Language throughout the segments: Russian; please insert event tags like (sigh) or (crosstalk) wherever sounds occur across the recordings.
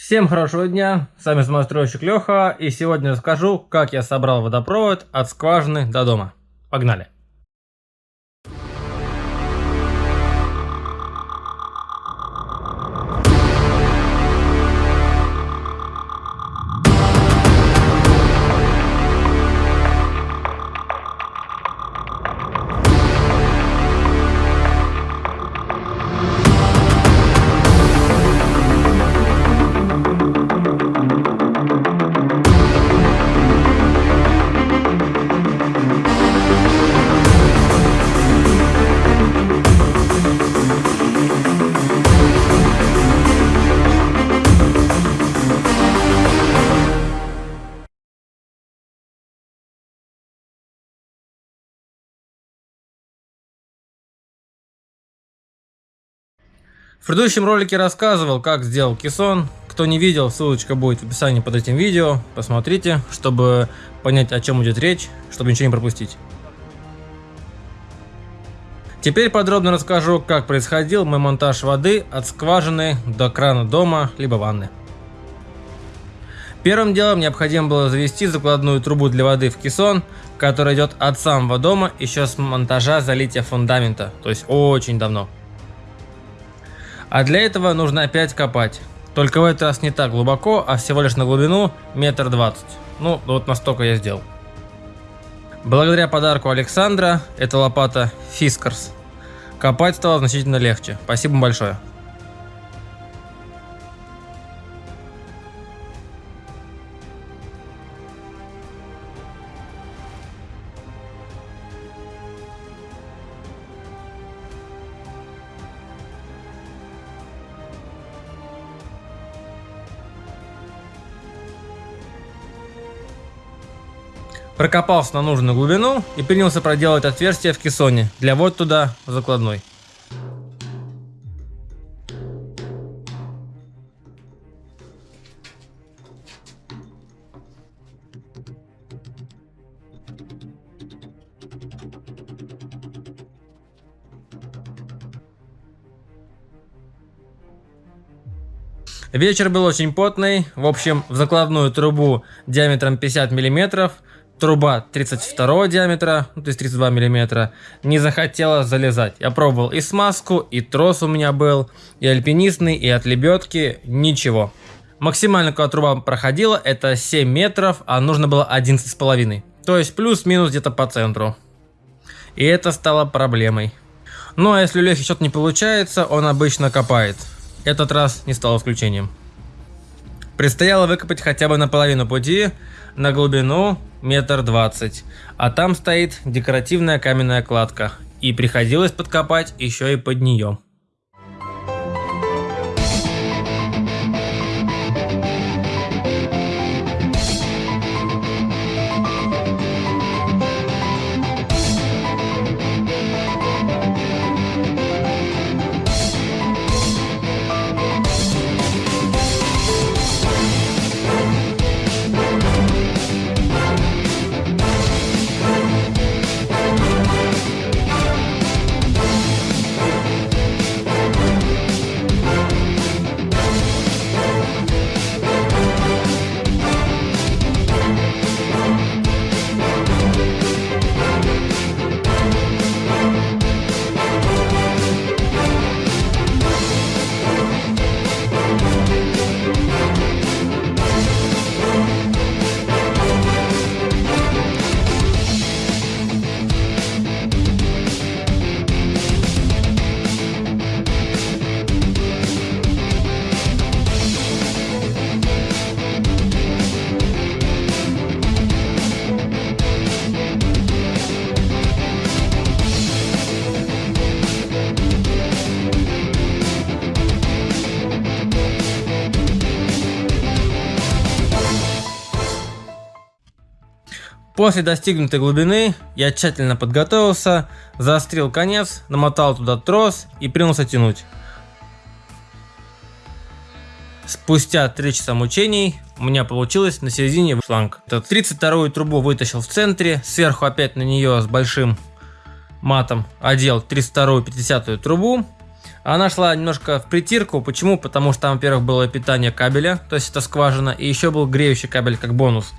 Всем хорошего дня, с вами самостройщик Леха, и сегодня расскажу, как я собрал водопровод от скважины до дома. Погнали! Предыдущем ролике рассказывал, как сделал кессон. Кто не видел, ссылочка будет в описании под этим видео. Посмотрите, чтобы понять, о чем идет речь, чтобы ничего не пропустить. Теперь подробно расскажу, как происходил мой монтаж воды от скважины до крана дома, либо ванны. Первым делом необходимо было завести закладную трубу для воды в кессон, которая идет от самого дома еще с монтажа залития фундамента, то есть очень давно. А для этого нужно опять копать. Только в этот раз не так глубоко, а всего лишь на глубину метр двадцать. Ну, вот настолько я сделал. Благодаря подарку Александра, это лопата Fiskars, копать стало значительно легче. Спасибо большое. Прокопался на нужную глубину и принялся проделать отверстие в кессоне для вот туда закладной. Вечер был очень потный. В общем, в закладную трубу диаметром 50 миллиметров труба 32 диаметра, ну, то есть 32 миллиметра, не захотела залезать. Я пробовал и смазку, и трос у меня был, и альпинистный, и от лебедки, ничего. Максимально, когда труба проходила, это 7 метров, а нужно было 11,5. То есть плюс-минус где-то по центру. И это стало проблемой. Ну а если у Лехи что-то не получается, он обычно копает. Этот раз не стал исключением. Предстояло выкопать хотя бы наполовину пути, на глубину метр двадцать, а там стоит декоративная каменная кладка, и приходилось подкопать еще и под нее. После достигнутой глубины я тщательно подготовился, заострил конец, намотал туда трос и принялся тянуть. Спустя 3 часа мучений у меня получилось на середине шланг. 32-ю трубу вытащил в центре, сверху опять на нее с большим матом одел 32-ю 50-ю трубу, Она шла немножко в притирку. Почему? Потому что там, во-первых, было питание кабеля, то есть это скважина, и еще был греющий кабель как бонус.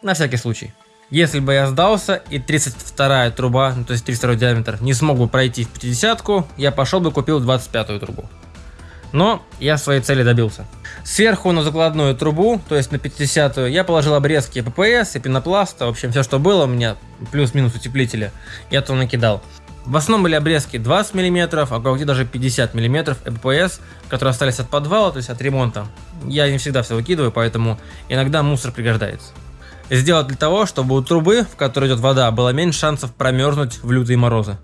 На всякий случай. Если бы я сдался и 32 труба, ну, то есть 32 диаметр, не смог бы пройти в 50 я пошел бы купил 25 трубу. Но я своей цели добился. Сверху на закладную трубу, то есть на 50 я положил обрезки ППС и пенопласта, в общем все что было у меня, плюс-минус утеплителя, я то накидал. В основном были обрезки 20 мм, а кое-где даже 50 мм ЭППС, которые остались от подвала, то есть от ремонта. Я не всегда все выкидываю, поэтому иногда мусор пригождается. Сделать для того, чтобы у трубы, в которой идет вода, было меньше шансов промерзнуть в лютые морозы.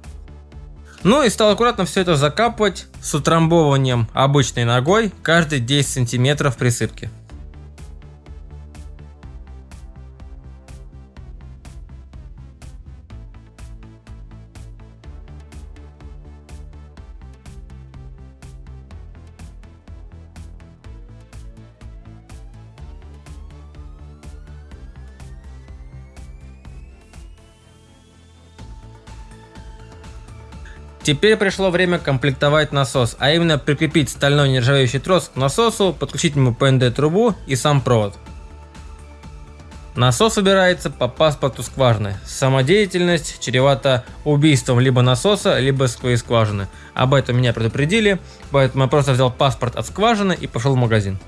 Ну и стал аккуратно все это закапывать с утрамбованием обычной ногой каждые 10 сантиметров присыпки. Теперь пришло время комплектовать насос, а именно прикрепить стальной нержавеющий трос к насосу, подключить ему ПНД трубу и сам провод. Насос выбирается по паспорту скважины. Самодеятельность чревата убийством либо насоса, либо своей скважины. Об этом меня предупредили, поэтому я просто взял паспорт от скважины и пошел в магазин.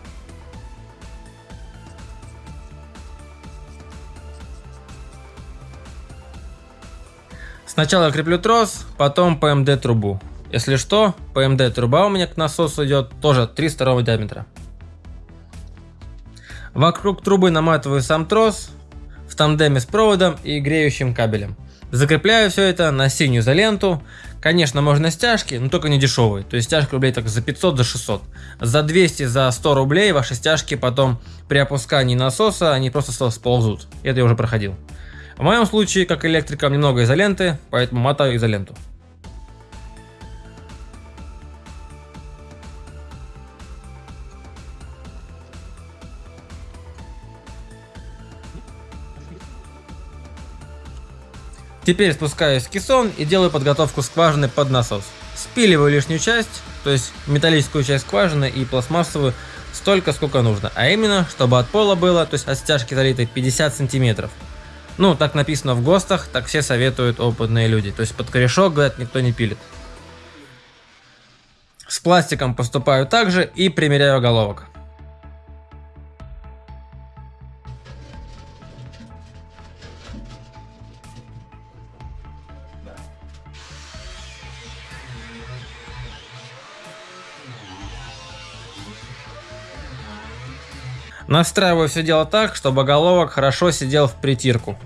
Сначала креплю трос, потом ПМД трубу. Если что, ПМД труба у меня к насосу идет тоже 302 диаметра. Вокруг трубы наматываю сам трос в тандеме с проводом и греющим кабелем. Закрепляю все это на синюю изоленту. Конечно, можно стяжки, но только не дешевые. То есть стяжка рублей так за 500, за 600. За 200, за 100 рублей ваши стяжки потом при опускании насоса, они просто сползут. Это я уже проходил. В моем случае, как электрикам, немного изоленты, поэтому мотаю изоленту. Теперь спускаюсь в кессон и делаю подготовку скважины под насос. Спиливаю лишнюю часть, то есть металлическую часть скважины и пластмассовую, столько сколько нужно. А именно, чтобы от пола было, то есть от стяжки залитой 50 сантиметров. Ну, так написано в ГОСТах, так все советуют опытные люди. То есть под корешок, говорят, никто не пилит. С пластиком поступаю также и примеряю головок. Настраиваю все дело так, чтобы головок хорошо сидел в притирку.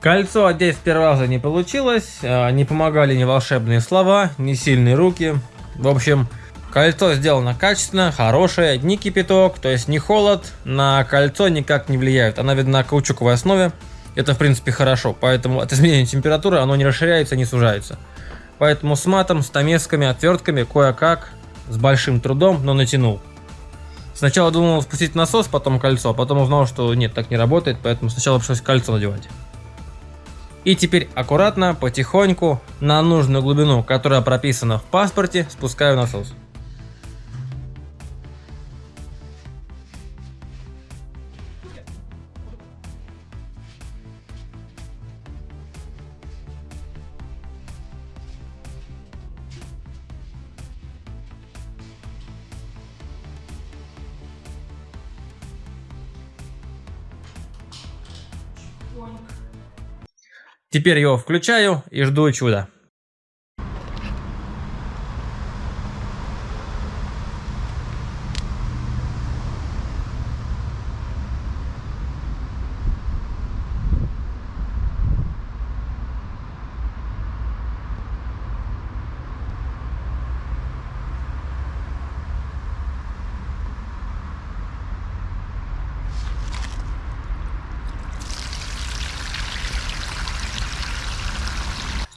Кольцо одеть с первого раза не получилось, а, не помогали ни волшебные слова, ни сильные руки. В общем, кольцо сделано качественно, хорошее, не кипяток, то есть не холод, на кольцо никак не влияет. Она видна на каучуковой основе, это в принципе хорошо, поэтому от изменения температуры оно не расширяется, не сужается. Поэтому с матом, с томесками, отвертками кое-как с большим трудом, но натянул. Сначала думал спустить насос, потом кольцо, а потом узнал, что нет, так не работает, поэтому сначала пришлось кольцо надевать. И теперь аккуратно, потихоньку, на нужную глубину, которая прописана в паспорте, спускаю насос. Теперь его включаю и жду чуда.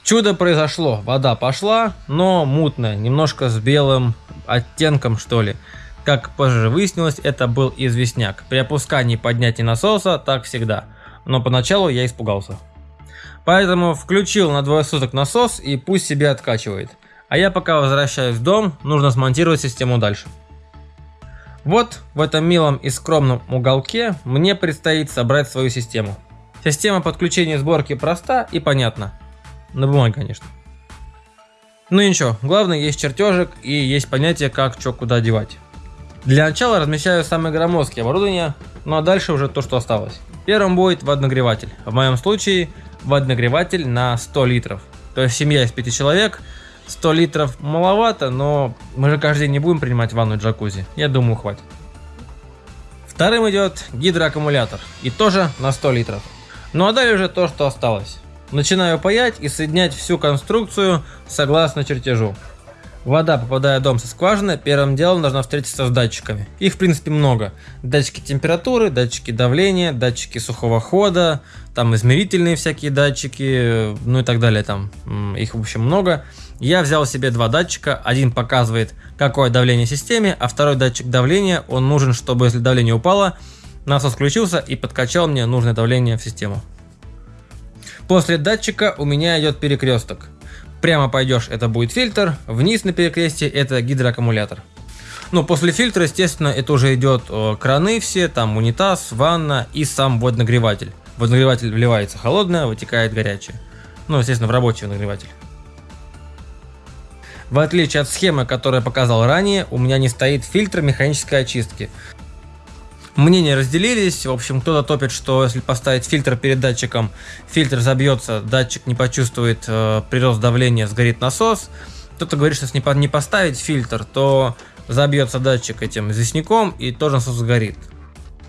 Чудо произошло, вода пошла, но мутная, немножко с белым оттенком что ли. Как позже выяснилось, это был известняк. При опускании и поднятии насоса так всегда. Но поначалу я испугался. Поэтому включил на двое суток насос и пусть себе откачивает. А я пока возвращаюсь в дом, нужно смонтировать систему дальше. Вот в этом милом и скромном уголке мне предстоит собрать свою систему. Система подключения сборки проста и понятна. На бумаге, конечно. Ну и ничего, главное есть чертежик и есть понятие как что куда девать. Для начала размещаю самые громоздкие оборудования, ну а дальше уже то, что осталось. Первым будет водонагреватель. В моем случае водонагреватель на 100 литров. То есть семья из 5 человек, 100 литров маловато, но мы же каждый день не будем принимать ванну в джакузи. Я думаю, хватит. Вторым идет гидроаккумулятор. И тоже на 100 литров. Ну а далее уже то, что осталось. Начинаю паять и соединять всю конструкцию согласно чертежу. Вода, попадая в дом со скважины, первым делом должна встретиться с датчиками. Их, в принципе, много. Датчики температуры, датчики давления, датчики сухого хода, там измерительные всякие датчики, ну и так далее. Там их, в общем, много. Я взял себе два датчика. Один показывает, какое давление в системе, а второй датчик давления, он нужен, чтобы, если давление упало, насос включился и подкачал мне нужное давление в систему. После датчика у меня идет перекресток. Прямо пойдешь, это будет фильтр, вниз на перекрестие это гидроаккумулятор. Ну, после фильтра, естественно, это уже идет краны все, там унитаз, ванна и сам водонагреватель. Водонагреватель вливается холодное, вытекает горячее. Ну, естественно, в рабочий нагреватель. В отличие от схемы, которую я показал ранее, у меня не стоит фильтр механической очистки. Мнения разделились, в общем, кто-то топит, что если поставить фильтр перед датчиком, фильтр забьется, датчик не почувствует э, прирост давления, сгорит насос. Кто-то говорит, что если не поставить фильтр, то забьется датчик этим известняком и тоже насос сгорит.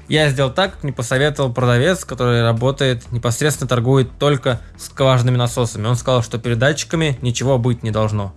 Я сделал так, как мне посоветовал продавец, который работает, непосредственно торгует только скважинными насосами. Он сказал, что перед датчиками ничего быть не должно.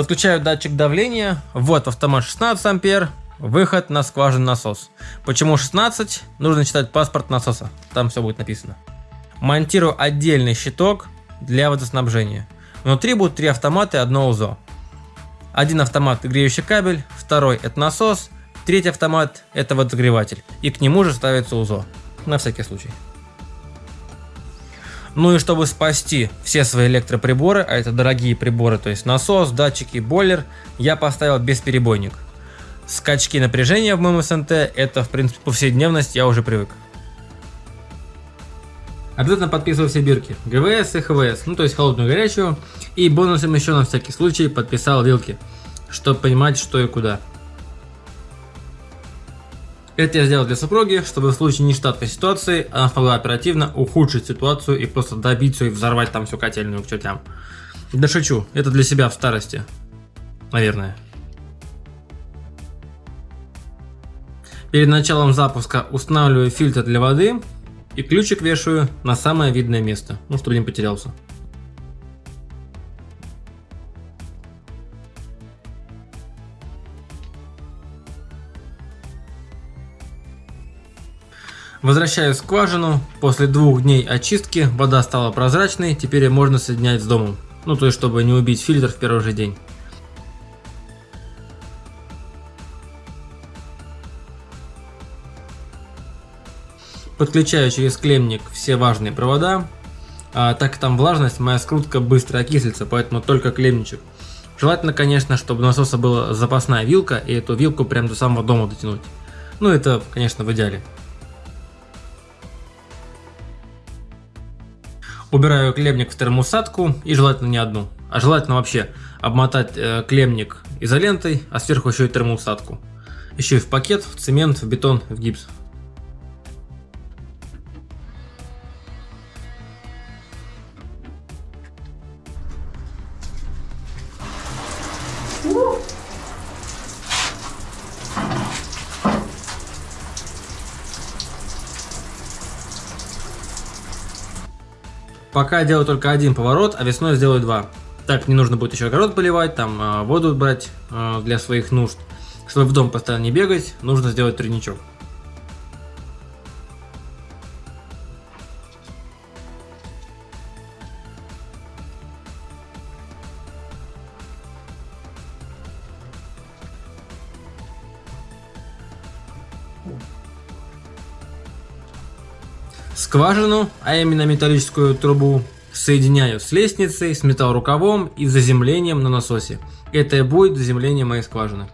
Подключаю датчик давления, вот автомат 16 ампер, выход на скважинный насос. Почему 16? Нужно читать паспорт насоса, там все будет написано. Монтирую отдельный щиток для водоснабжения. Внутри будут три автомата и одно УЗО. Один автомат греющий кабель, второй это насос, третий автомат это водогреватель. И к нему же ставится УЗО, на всякий случай. Ну и чтобы спасти все свои электроприборы, а это дорогие приборы, то есть насос, датчики, бойлер, я поставил бесперебойник. Скачки напряжения в моем СНТ, это в принципе повседневность, я уже привык. Обязательно подписывай все бирки. ГВС и ХВС, ну то есть холодную и горячую. И бонусом еще на всякий случай подписал вилки, чтобы понимать что и куда. Это я сделал для супруги, чтобы в случае нештатной ситуации она смогла оперативно ухудшить ситуацию и просто добиться и взорвать там всю котельную к чертям. Да шучу, это для себя в старости. Наверное. Перед началом запуска устанавливаю фильтр для воды и ключик вешаю на самое видное место, ну чтобы не потерялся. Возвращаю скважину. После двух дней очистки вода стала прозрачной, теперь ее можно соединять с домом. Ну то есть, чтобы не убить фильтр в первый же день. Подключаю через клемник все важные провода. А, так как там влажность, моя скрутка быстро окислится, поэтому только клемничек. Желательно, конечно, чтобы у насоса была запасная вилка, и эту вилку прям до самого дома дотянуть. Ну, это, конечно, в идеале. Убираю клемник в термоусадку и желательно не одну, а желательно вообще обмотать э, клемник изолентой, а сверху еще и термоусадку. Еще и в пакет, в цемент, в бетон, в гипс. Пока делаю только один поворот, а весной сделаю два. Так не нужно будет еще огород поливать, там а, воду брать а, для своих нужд. Чтобы в дом постоянно не бегать, нужно сделать тройничок. Скважину, а именно металлическую трубу, соединяю с лестницей, с металлорукавом и заземлением на насосе. Это и будет заземление моей скважины.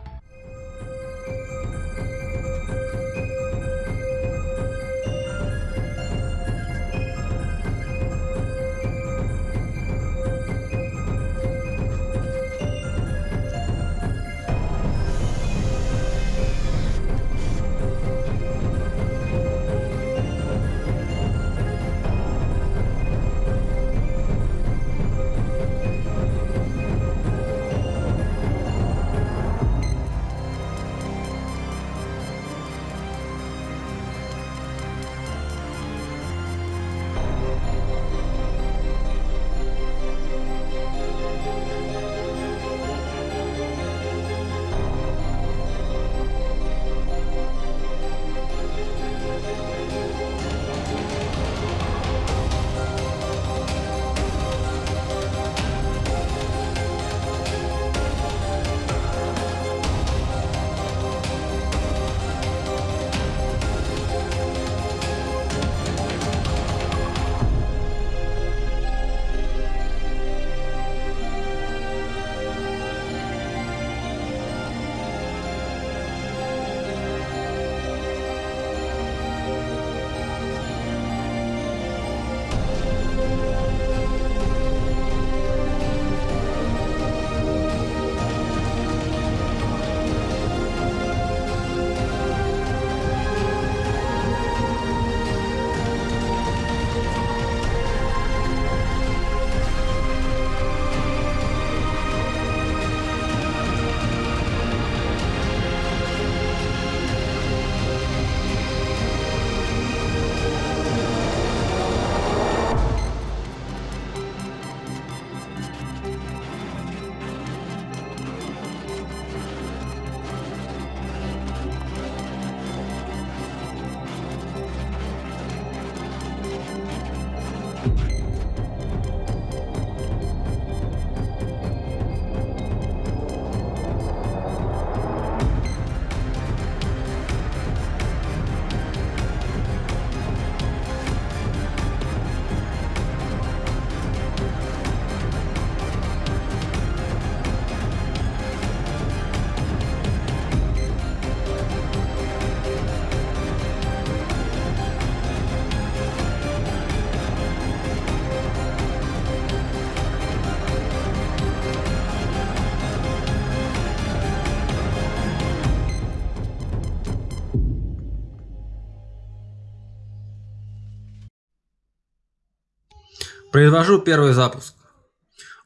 Произвожу первый запуск.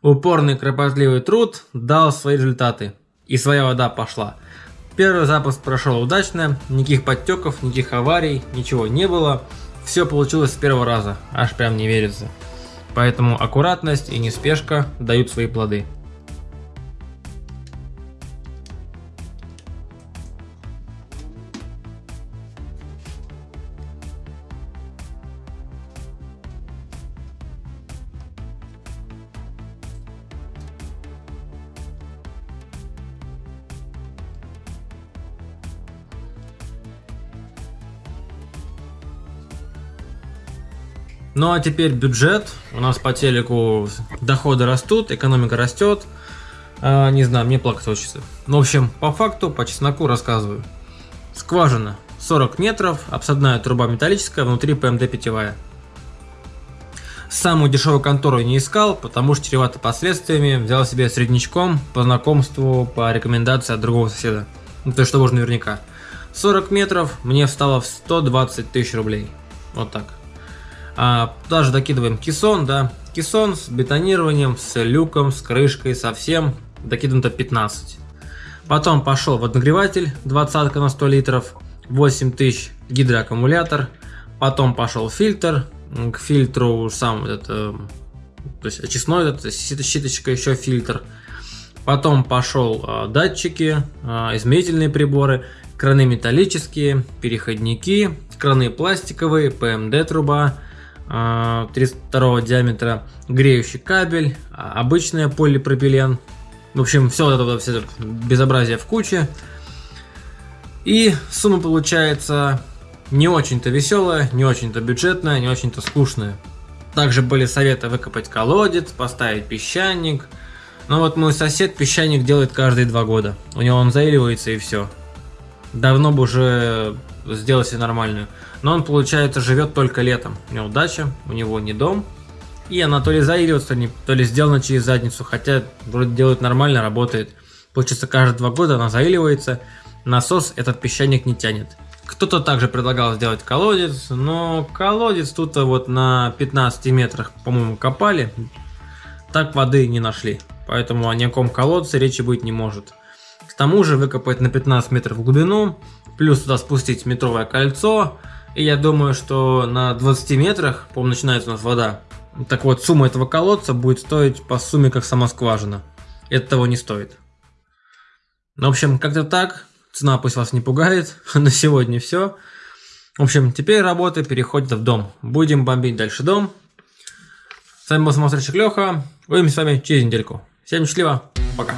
Упорный кропотливый труд дал свои результаты. И своя вода пошла. Первый запуск прошел удачно, никаких подтеков, никаких аварий, ничего не было. Все получилось с первого раза, аж прям не верится. Поэтому аккуратность и неспешка дают свои плоды. Ну а теперь бюджет. У нас по телеку доходы растут, экономика растет. А, не знаю, мне плакать хочется. Ну, в общем, по факту, по чесноку рассказываю. Скважина 40 метров, обсадная труба металлическая, внутри ПМД питьевая. Самую дешевую контору не искал, потому что чревато последствиями. Взял себе среднячком по знакомству, по рекомендации от другого соседа. Ну, то есть, что можно наверняка. 40 метров мне встало в 120 тысяч рублей. Вот так. А, даже докидываем кессон, да. Кессон с бетонированием, с люком, с крышкой, совсем. Докидываем до 15. Потом пошел водонагреватель, 20 на 100 литров, 8000 гидроаккумулятор. Потом пошел фильтр, к фильтру сам это, то есть очистной этот, щиточка, еще фильтр. Потом пошел э, датчики, э, измерительные приборы, краны металлические, переходники, краны пластиковые, ПМД труба, 32 диаметра греющий кабель, обычный полипропилен. В общем, все это, все это безобразие в куче. И сумма получается не очень-то веселая, не очень-то бюджетная, не очень-то скучная. Также были советы выкопать колодец, поставить песчаник. Но вот мой сосед песчаник делает каждые два года. У него он заиливается и все. Давно бы уже сделал себе нормальную. Но он, получается, живет только летом. У него дача, у него не дом. И она то ли заиливается, то ли сделана через задницу. Хотя вроде делает нормально, работает. Получается, каждые два года она заиливается. Насос этот песчаник не тянет. Кто-то также предлагал сделать колодец, но колодец тут вот на 15 метрах, по-моему, копали. Так воды не нашли. Поэтому о никаком колодце речи быть не может. Тому же выкопать на 15 метров в глубину, плюс туда спустить метровое кольцо. И я думаю, что на 20 метрах, по начинается у нас вода. Так вот, сумма этого колодца будет стоить по сумме, как сама скважина. Это того не стоит. Ну, в общем, как-то так. Цена пусть вас не пугает. (laughs) На сегодня все. В общем, теперь работа переходит в дом. Будем бомбить дальше дом. С вами был самостройщик Леха. Увидимся с вами через недельку. Всем счастливо. Пока.